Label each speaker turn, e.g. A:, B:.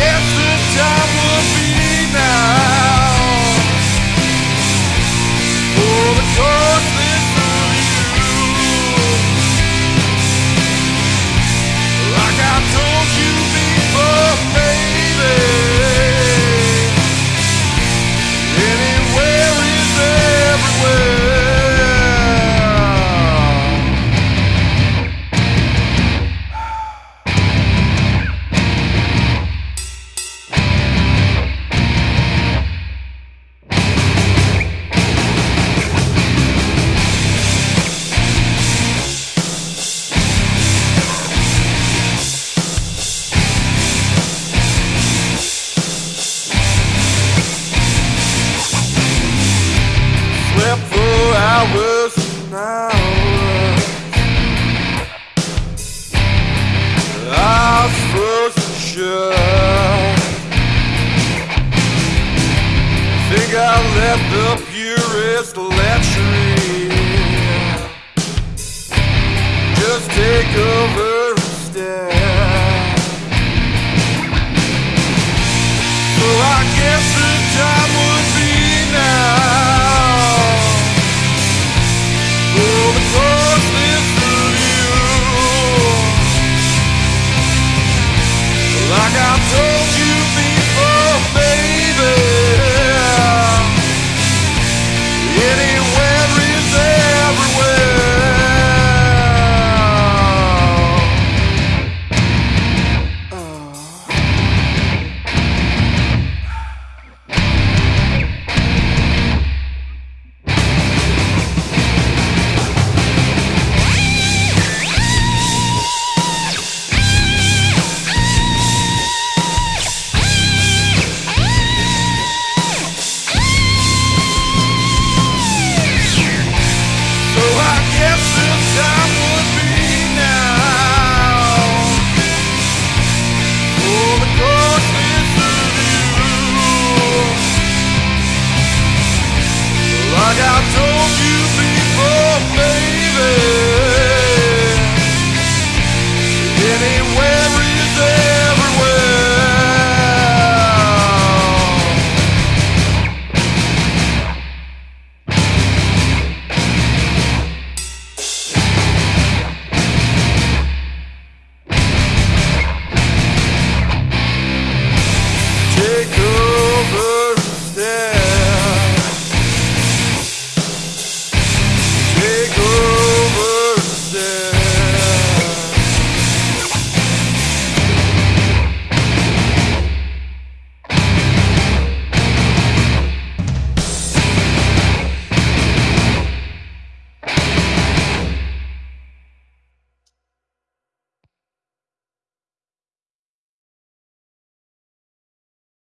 A: Yes, the time will be now. I let the purest lechery just take over instead. Like I told you.